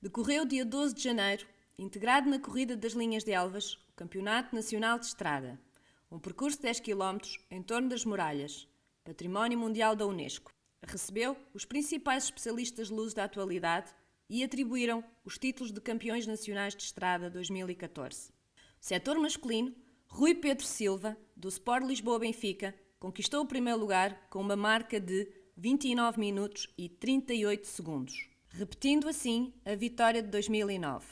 Decorreu dia 12 de janeiro, integrado na Corrida das Linhas de Elvas, o Campeonato Nacional de Estrada, um percurso de 10 km em torno das muralhas, Património Mundial da Unesco. Recebeu os principais especialistas luz da atualidade e atribuíram os títulos de campeões nacionais de estrada 2014. O setor masculino, Rui Pedro Silva, do Sport Lisboa Benfica, conquistou o primeiro lugar com uma marca de 29 minutos e 38 segundos, repetindo assim a vitória de 2009.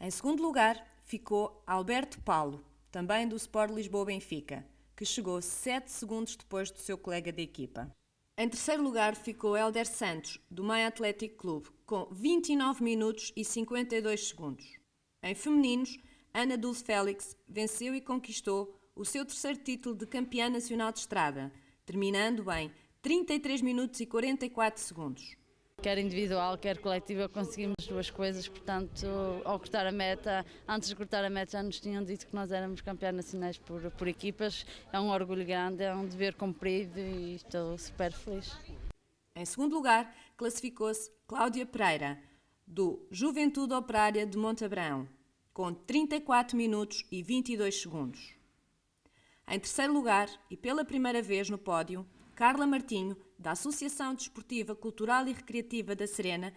Em segundo lugar ficou Alberto Paulo, também do Sport Lisboa Benfica, que chegou 7 segundos depois do seu colega de equipa. Em terceiro lugar ficou Helder Santos, do Maia Atlético Clube, com 29 minutos e 52 segundos. Em femininos, Ana Dulce Félix venceu e conquistou o seu terceiro título de campeã nacional de estrada, terminando em 33 minutos e 44 segundos quer individual, quer coletiva, conseguimos duas coisas, portanto, ao cortar a meta, antes de cortar a meta já nos tinham dito que nós éramos campeões nacionais por, por equipas, é um orgulho grande, é um dever cumprido e estou super feliz. Em segundo lugar, classificou-se Cláudia Pereira, do Juventude Operária de Montabrão, com 34 minutos e 22 segundos. Em terceiro lugar, e pela primeira vez no pódio, Carla Martinho, da Associação Desportiva Cultural e Recreativa da Serena,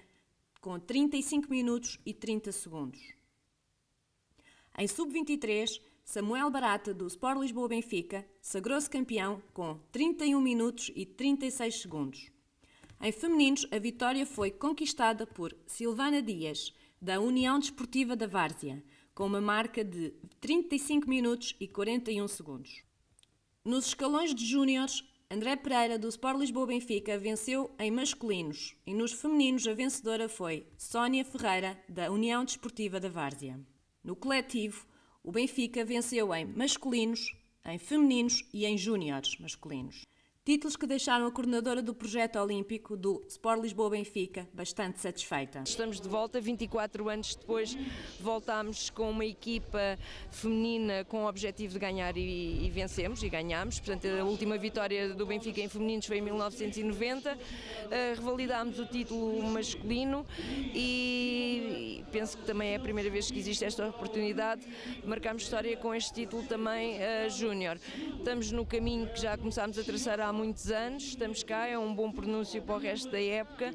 com 35 minutos e 30 segundos. Em sub-23, Samuel Barata, do Sport Lisboa Benfica, sagrou-se campeão com 31 minutos e 36 segundos. Em femininos, a vitória foi conquistada por Silvana Dias, da União Desportiva da Várzea, com uma marca de 35 minutos e 41 segundos. Nos escalões de júniores, André Pereira, do Sport Lisboa Benfica, venceu em masculinos e nos femininos a vencedora foi Sónia Ferreira, da União Desportiva da Várzea. No coletivo, o Benfica venceu em masculinos, em femininos e em júniores masculinos. Títulos que deixaram a coordenadora do projeto olímpico do Sport Lisboa Benfica bastante satisfeita. Estamos de volta, 24 anos depois, voltámos com uma equipa feminina com o objetivo de ganhar e, e vencemos e ganhámos. Portanto, a última vitória do Benfica em femininos foi em 1990. Uh, revalidámos o título masculino e penso que também é a primeira vez que existe esta oportunidade de marcarmos história com este título também uh, júnior. Estamos no caminho que já começámos a traçar há muitos anos, estamos cá, é um bom pronúncio para o resto da época.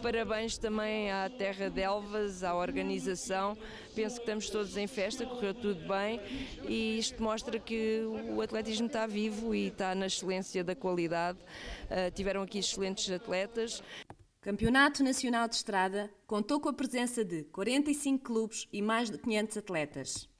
Parabéns também à Terra de Elvas, à organização. Penso que estamos todos em festa, correu tudo bem e isto mostra que o atletismo está vivo e está na excelência da qualidade. Uh, tiveram aqui excelentes atletas. Campeonato Nacional de Estrada contou com a presença de 45 clubes e mais de 500 atletas.